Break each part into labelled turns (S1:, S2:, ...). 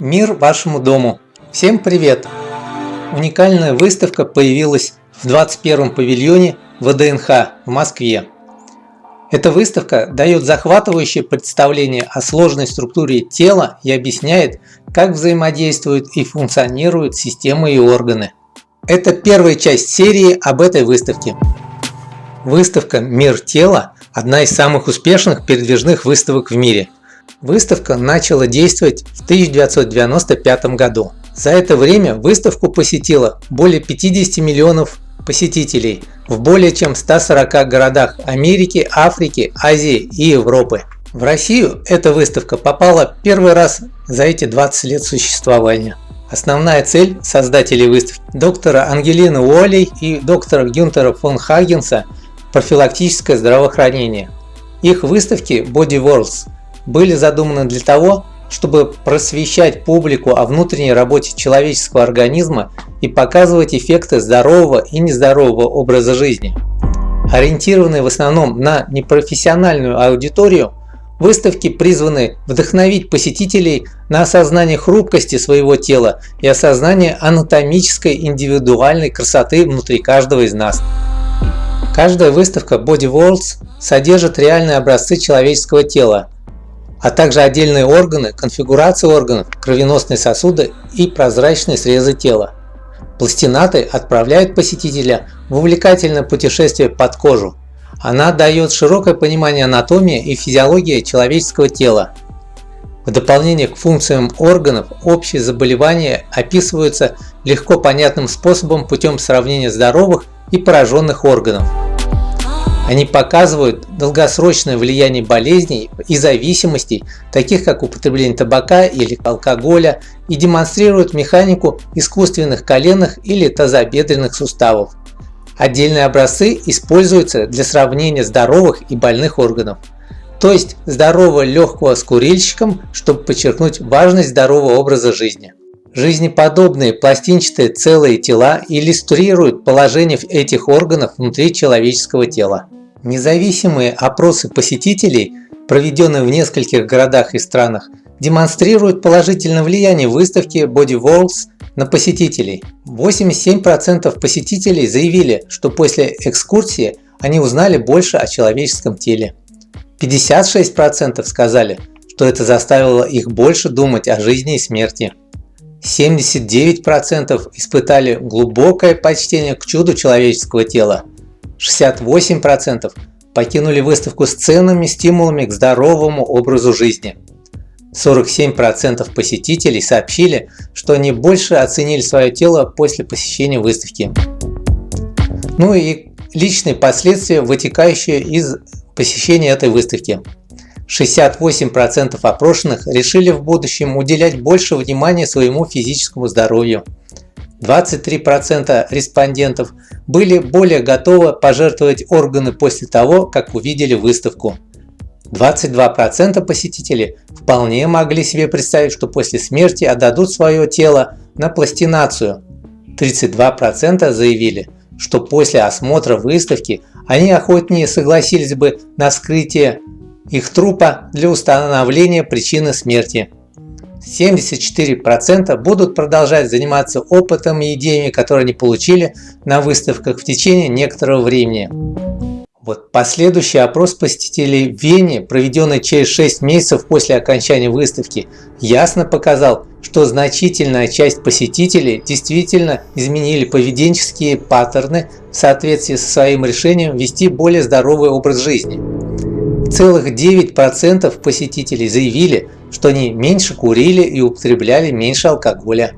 S1: Мир вашему дому! Всем привет! Уникальная выставка появилась в 21 павильоне ВДНХ в Москве. Эта выставка дает захватывающее представление о сложной структуре тела и объясняет, как взаимодействуют и функционируют системы и органы. Это первая часть серии об этой выставке. Выставка «Мир тела» – одна из самых успешных передвижных выставок в мире – Выставка начала действовать в 1995 году. За это время выставку посетило более 50 миллионов посетителей в более чем 140 городах Америки, Африки, Азии и Европы. В Россию эта выставка попала первый раз за эти 20 лет существования. Основная цель создателей выставки доктора Ангелины Уоллей и доктора Гюнтера фон Хагенса – профилактическое здравоохранение. Их выставки Body Worlds были задуманы для того, чтобы просвещать публику о внутренней работе человеческого организма и показывать эффекты здорового и нездорового образа жизни. Ориентированные в основном на непрофессиональную аудиторию, выставки призваны вдохновить посетителей на осознание хрупкости своего тела и осознание анатомической индивидуальной красоты внутри каждого из нас. Каждая выставка Body Worlds содержит реальные образцы человеческого тела, а также отдельные органы, конфигурации органов, кровеносные сосуды и прозрачные срезы тела. Пластинаты отправляют посетителя в увлекательное путешествие под кожу. Она дает широкое понимание анатомии и физиологии человеческого тела. В дополнение к функциям органов, общие заболевания описываются легко понятным способом путем сравнения здоровых и пораженных органов. Они показывают долгосрочное влияние болезней и зависимостей, таких как употребление табака или алкоголя, и демонстрируют механику искусственных коленных или тазобедренных суставов. Отдельные образцы используются для сравнения здоровых и больных органов. То есть здорового легкого с курильщиком, чтобы подчеркнуть важность здорового образа жизни. Жизнеподобные пластинчатые целые тела иллюстрируют положение этих органов внутри человеческого тела. Независимые опросы посетителей, проведенные в нескольких городах и странах, демонстрируют положительное влияние выставки Body Worlds на посетителей. 87% посетителей заявили, что после экскурсии они узнали больше о человеческом теле. 56% сказали, что это заставило их больше думать о жизни и смерти. 79% испытали глубокое почтение к чуду человеческого тела, 68% покинули выставку с ценными стимулами к здоровому образу жизни. 47% посетителей сообщили, что они больше оценили свое тело после посещения выставки. Ну и личные последствия, вытекающие из посещения этой выставки. 68% опрошенных решили в будущем уделять больше внимания своему физическому здоровью. 23% респондентов были более готовы пожертвовать органы после того, как увидели выставку. 22% посетителей вполне могли себе представить, что после смерти отдадут свое тело на пластинацию. 32% заявили, что после осмотра выставки они охотнее согласились бы на вскрытие их трупа для установления причины смерти. 74% будут продолжать заниматься опытом и идеями, которые они получили на выставках в течение некоторого времени. Вот последующий опрос посетителей в Вене, проведенный через 6 месяцев после окончания выставки, ясно показал, что значительная часть посетителей действительно изменили поведенческие паттерны в соответствии со своим решением вести более здоровый образ жизни. Целых 9% посетителей заявили, что они меньше курили и употребляли меньше алкоголя.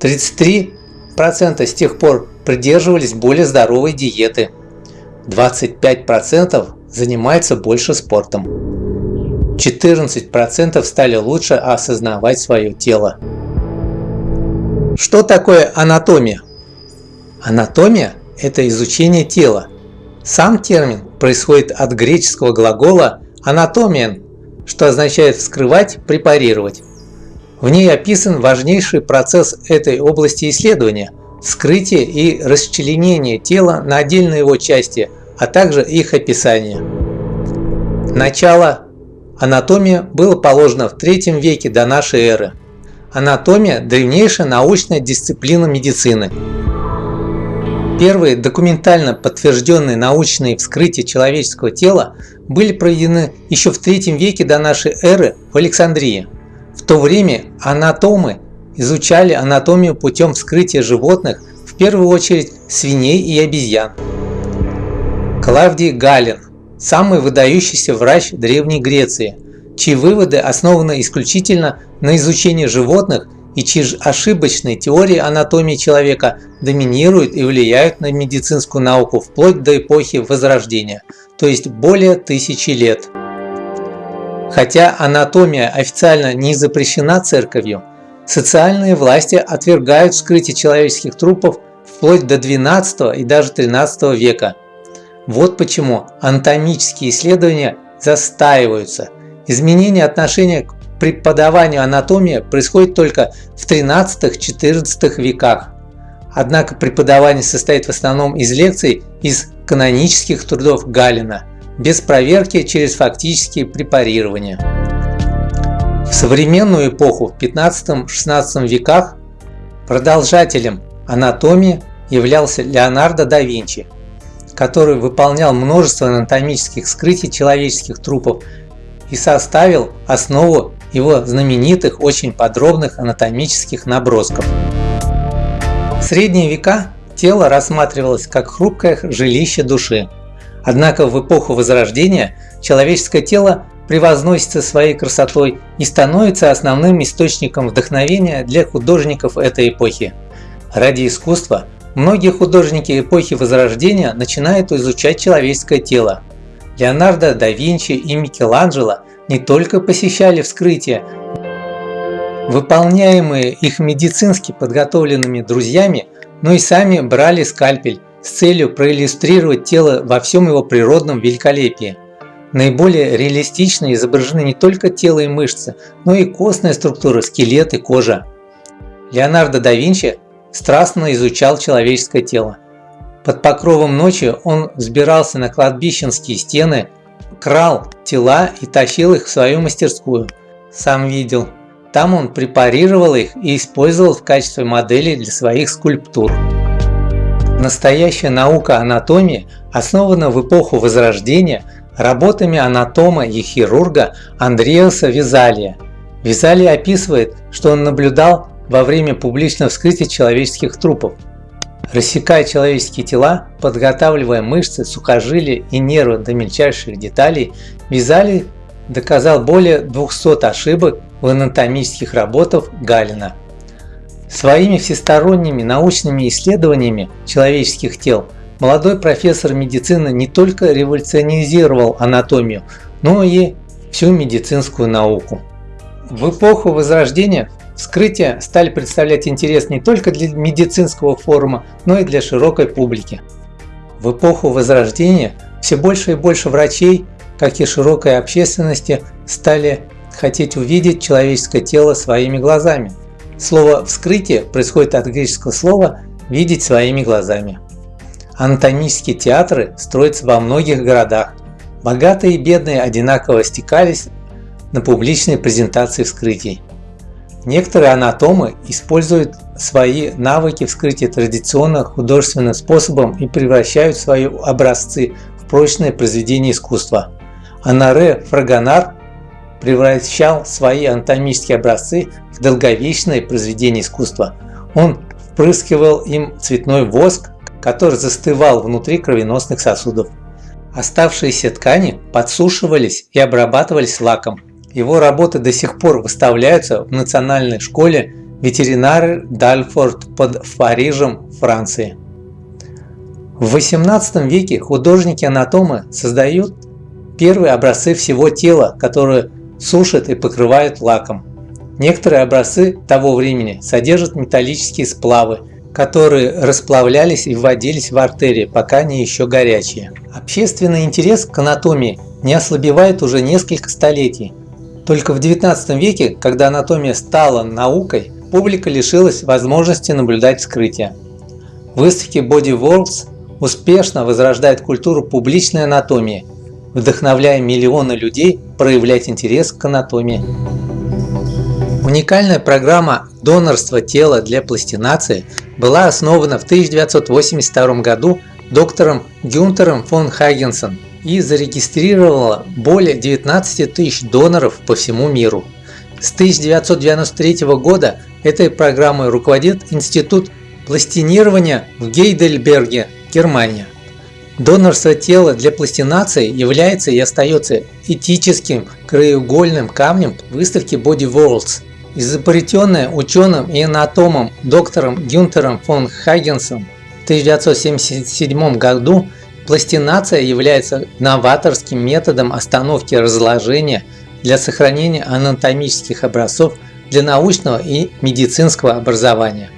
S1: 33% с тех пор придерживались более здоровой диеты. 25% занимаются больше спортом. 14% стали лучше осознавать свое тело. Что такое анатомия? Анатомия – это изучение тела. Сам термин происходит от греческого глагола «анатомиен», что означает «вскрывать, препарировать». В ней описан важнейший процесс этой области исследования – вскрытие и расчленение тела на отдельные его части, а также их описание. Начало анатомии было положено в III веке до нашей эры. Анатомия – древнейшая научная дисциплина медицины. Первые документально подтвержденные научные вскрытия человеческого тела были проведены еще в III веке до нашей эры в Александрии. В то время анатомы изучали анатомию путем вскрытия животных, в первую очередь свиней и обезьян. Клавдий Галин – самый выдающийся врач Древней Греции, чьи выводы основаны исключительно на изучении животных и чьи ошибочные теории анатомии человека доминируют и влияют на медицинскую науку вплоть до эпохи Возрождения, то есть более тысячи лет. Хотя анатомия официально не запрещена церковью, социальные власти отвергают вскрытие человеческих трупов вплоть до XII и даже XIII века. Вот почему анатомические исследования застаиваются. Изменение отношения к преподаванию анатомии происходит только в 13-14 веках. Однако преподавание состоит в основном из лекций из канонических трудов Галина, без проверки через фактические препарирования. В современную эпоху в 15-16 веках продолжателем анатомии являлся Леонардо да Винчи, который выполнял множество анатомических вскрытий человеческих трупов и составил основу его знаменитых, очень подробных анатомических набросков. В средние века тело рассматривалось как хрупкое жилище души. Однако в эпоху Возрождения человеческое тело превозносится своей красотой и становится основным источником вдохновения для художников этой эпохи. Ради искусства многие художники эпохи Возрождения начинают изучать человеческое тело. Леонардо да Винчи и Микеланджело не только посещали вскрытия, выполняемые их медицински подготовленными друзьями, но и сами брали скальпель с целью проиллюстрировать тело во всем его природном великолепии. Наиболее реалистично изображены не только тело и мышцы, но и костная структура, скелет и кожа. Леонардо да Винчи страстно изучал человеческое тело. Под покровом ночи он взбирался на кладбищенские стены крал тела и тащил их в свою мастерскую. Сам видел. Там он препарировал их и использовал в качестве моделей для своих скульптур. Настоящая наука анатомии основана в эпоху Возрождения работами анатома и хирурга Андреаса Визалия. Визалий описывает, что он наблюдал во время публичного вскрытия человеческих трупов. Рассекая человеческие тела, подготавливая мышцы, сухожилия и нервы до мельчайших деталей, Визалий доказал более 200 ошибок в анатомических работах Галина. Своими всесторонними научными исследованиями человеческих тел молодой профессор медицины не только революционизировал анатомию, но и всю медицинскую науку. В эпоху Возрождения Вскрытия стали представлять интерес не только для медицинского форума, но и для широкой публики. В эпоху Возрождения все больше и больше врачей, как и широкой общественности, стали хотеть увидеть человеческое тело своими глазами. Слово «вскрытие» происходит от греческого слова «видеть своими глазами». Анатомические театры строятся во многих городах. Богатые и бедные одинаково стекались на публичные презентации вскрытий. Некоторые анатомы используют свои навыки вскрытия традиционно художественным способом и превращают свои образцы в прочное произведение искусства. Анаре Фрагонар превращал свои анатомические образцы в долговечное произведение искусства. Он впрыскивал им цветной воск, который застывал внутри кровеносных сосудов. Оставшиеся ткани подсушивались и обрабатывались лаком. Его работы до сих пор выставляются в национальной школе ветеринары Дальфорд под Парижем, Франции. В 18 веке художники-анатомы создают первые образцы всего тела, которые сушат и покрывают лаком. Некоторые образцы того времени содержат металлические сплавы, которые расплавлялись и вводились в артерии, пока они еще горячие. Общественный интерес к анатомии не ослабевает уже несколько столетий. Только в 19 веке, когда анатомия стала наукой, публика лишилась возможности наблюдать вскрытие. Выставки Body Worlds успешно возрождает культуру публичной анатомии, вдохновляя миллионы людей проявлять интерес к анатомии. Уникальная программа донорства тела для пластинации была основана в 1982 году доктором Гюнтером фон Хагенсом и зарегистрировала более 19 тысяч доноров по всему миру. С 1993 года этой программой руководит Институт пластинирования в Гейдельберге, Германия. Донорство тела для пластинации является и остается этическим краеугольным камнем выставки Body Worlds. Изобретенная ученым и анатомом доктором Гюнтером фон Хагенсом в 1977 году пластинация является новаторским методом остановки разложения для сохранения анатомических образцов для научного и медицинского образования.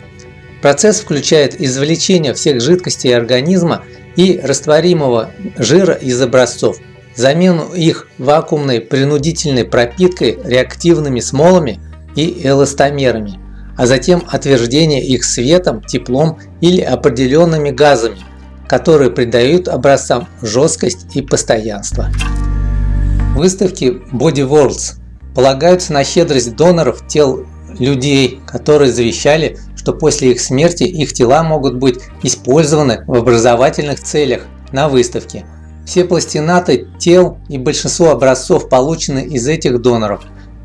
S1: Процесс включает извлечение всех жидкостей организма и растворимого жира из образцов, замену их вакуумной принудительной пропиткой реактивными смолами и эластомерами, а затем отверждение их светом, теплом или определенными газами, которые придают образцам жесткость и постоянство. Выставки Body Worlds полагаются на щедрость доноров тел людей, которые завещали, что после их смерти их тела могут быть использованы в образовательных целях на выставке. Все пластинаты тел и большинство образцов получены из этих доноров.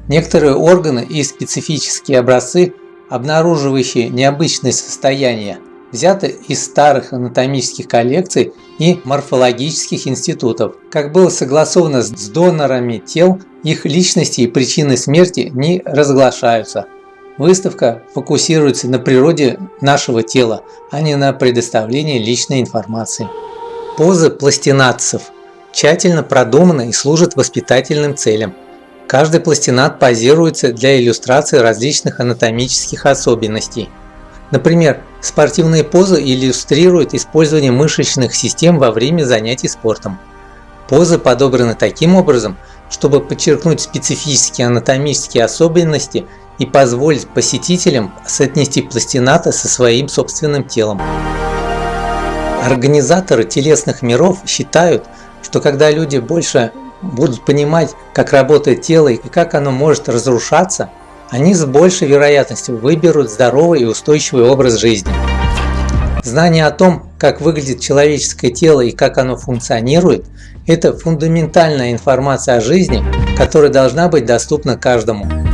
S1: Некоторые органы и специфические образцы, обнаруживающие необычные состояния, взяты из старых анатомических коллекций и морфологических институтов. Как было согласовано с донорами тел, их личности и причины смерти не разглашаются. Выставка фокусируется на природе нашего тела, а не на предоставлении личной информации. Позы пластинатцев тщательно продуманы и служат воспитательным целям. Каждый пластинат позируется для иллюстрации различных анатомических особенностей. Например, спортивные позы иллюстрируют использование мышечных систем во время занятий спортом. Позы подобраны таким образом, чтобы подчеркнуть специфические анатомические особенности и позволить посетителям соотнести пластината со своим собственным телом. Организаторы телесных миров считают, что когда люди больше будут понимать, как работает тело и как оно может разрушаться, они с большей вероятностью выберут здоровый и устойчивый образ жизни. Знание о том, как выглядит человеческое тело и как оно функционирует, это фундаментальная информация о жизни, которая должна быть доступна каждому.